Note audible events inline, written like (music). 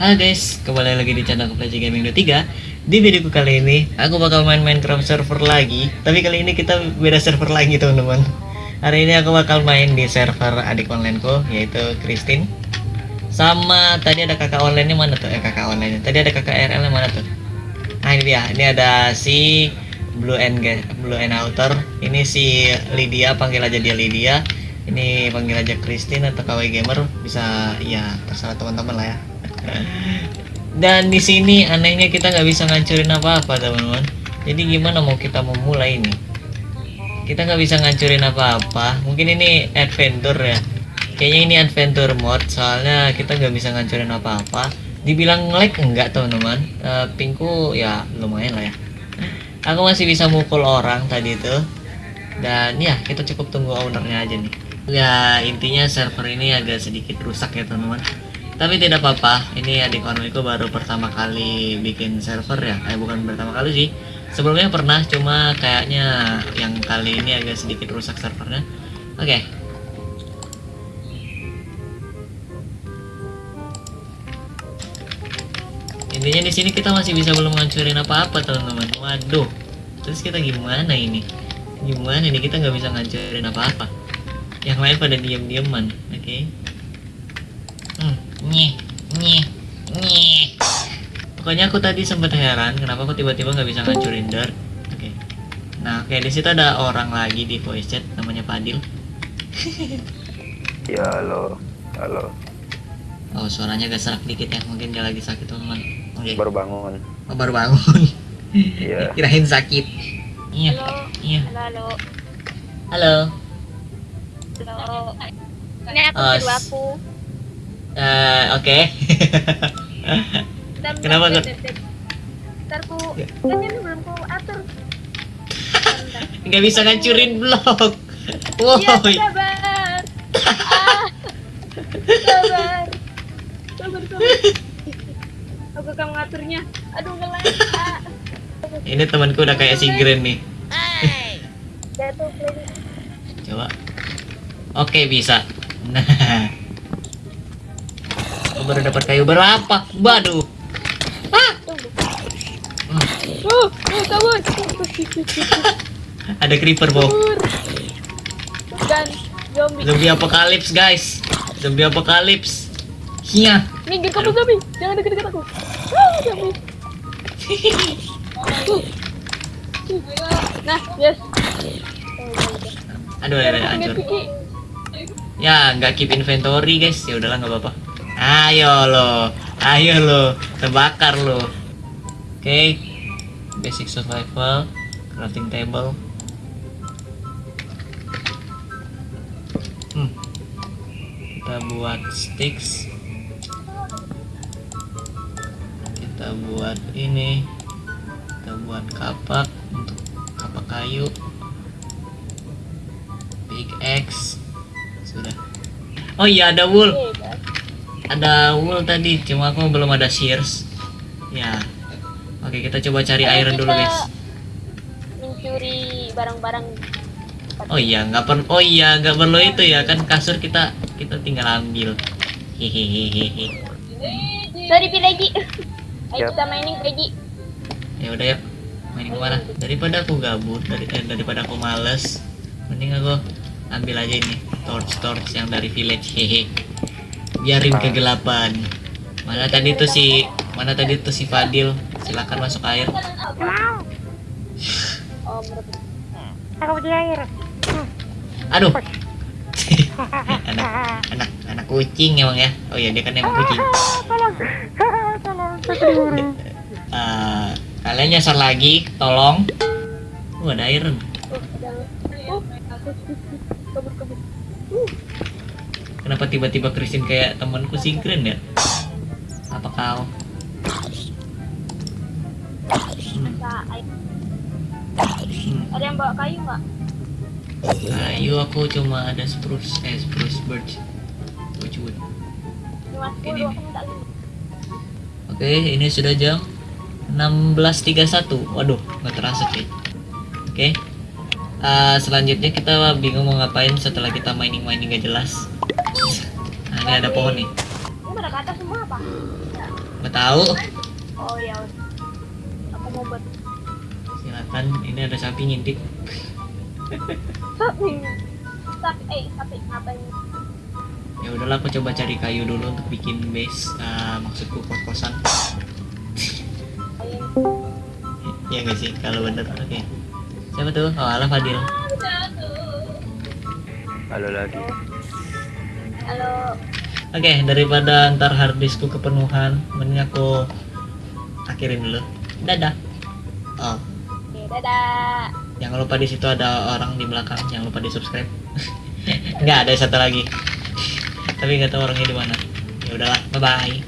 Halo guys, kembali lagi di channel Keplaci Gaming 23 Di videoku kali ini, aku bakal main Minecraft server lagi. Tapi kali ini kita beda server lagi teman-teman. Hari ini aku bakal main di server adik onlineku, yaitu Christine. Sama tadi ada kakak online-nya mana tuh? Eh kakak online Tadi ada kakak RL nya mana tuh? Nah ini dia, ini ada si Blue and Blue and Outer. Ini si Lydia, panggil aja dia Lydia. Ini panggil aja Christine atau KW Gamer. Bisa ya terserah teman-teman lah ya dan di sini anehnya kita nggak bisa ngancurin apa-apa teman-teman. Jadi gimana mau kita memulai ini kita nggak bisa ngancurin apa-apa. Mungkin ini adventure ya. Kayaknya ini adventure mode soalnya kita nggak bisa ngancurin apa-apa. Dibilang lag enggak teman-teman? Eh, pingku ya lumayan lah ya. Aku masih bisa mukul orang tadi itu. Dan ya kita cukup tunggu ownernya aja nih. Ya intinya server ini agak sedikit rusak ya teman-teman tapi tidak apa-apa. Ini adik onlineku baru pertama kali bikin server ya? Eh bukan pertama kali sih. Sebelumnya pernah cuma kayaknya yang kali ini agak sedikit rusak servernya. Oke. Intinya di sini kita masih bisa belum ngancurin apa-apa teman-teman. Waduh. Terus kita gimana ini? Gimana nih kita nggak bisa ngancurin apa-apa. Yang lain pada diam-diaman oke? hmm, nyeh nyeh nyeh. Pokoknya aku tadi sempat heran kenapa aku tiba-tiba nggak bisa ngancurin dirt oke. Nah oke di situ ada orang lagi di voice chat namanya Padil (laughs) Ya halo, halo, oh suaranya agak serak dikit ya mungkin dia lagi sakit teman oke. Baru bangun. oh, baru bangun. (laughs) Iya. kirain sakit. Iya Halo, iya. Halo, halo. Halo, halo. Ini aku Oh, aku. Oke Kenapa, bentar. Bentar ku, kan ini belum ku atur. Nggak bisa ngancurin blok Iya, woi sabar. Ah, sabar. Sabar, sabar. Aku akan mengaturnya. Aduh, ngelag. Ah. ini temanku udah kayak si Gren nih Jatuh, play. coba oke bisa nah baru dapat kayu berapa waduh Uh, uh, kabur. ada creeper Kabur. Dan zombie. zombie apokalips guys zombie apokalips iya Minggir kamu zombie. Jangan deket-deket aku. Ah, zombie. Nah, yes. aduh ada hancur ya nggak keep inventory guys ya udahlah nggak apa-apa ayo lo ayo lo terbakar lo. Oke basic survival crafting table. Hmm. kita buat sticks. Kita buat ini kita buat kapak untuk kapak kayu. Big X sudah. Oh iya ada wool ada wool tadi cuma aku belum ada shears. Ya. Oke kita coba cari Ayo iron dulu guys. Mencuri barang-barang. oh iya nggak perlu oh iya nggak perlu itu ya kan kasur kita kita tinggal ambil. Hehehehe. Sorry, lagi. Ayo kita mining lagi. ya udah yuk main ke mana? Daripada aku gabut dari eh, daripada aku males mending aku ambil aja ini torch torch yang dari village. Hehe biarin kegelapan mana tadi tuh si mana tadi tuh si Fadil silakan masuk air Oh, Aku di air. aduh anak anak anak kucing emang ya oh iya dia kan emang kucing Tolong. Tolong. Saya diburu. Eh, kalian nyasar lagi tolong uh ada Oh, jangan. Oh, kabur kabur. Kenapa tiba-tiba Christine kayak temanku si Gren ya? Apa kau? Hmm. Ada yang bawa kayu nggak? Kayu aku cuma ada spruce, eh spruce birch. Birch wood. Ini 10 nih. aku minta lima. Oke, ini sudah jam 16.31. Waduh, nggak terasa sih. Oke. Eh, selanjutnya kita bingung mau ngapain setelah kita mining mining gak jelas. Nah, ini ada pohon nih. Ini pada ke atas semua apa? nggak tahu Oh ya udah. Aku mau buat silakan ini ada sapi ngintip sapi. Sapi, eh sapi ngapain? ya udahlah aku coba cari kayu dulu untuk bikin base Ah, maksudku kos-kosan ya nggak sih kalau bener oke siapa tuh oh alah Fadil Halo lagi. Halo. oke daripada ntar harddiskku kepenuhan mending aku akhirin dulu. Dadah. Oh. Oke, dadah. jangan lupa di situ ada orang di belakang jangan lupa di subscribe (laughs) nggak ada satu lagi. Tapi nggak tahu orangnya di mana. Ya udahlah bye bye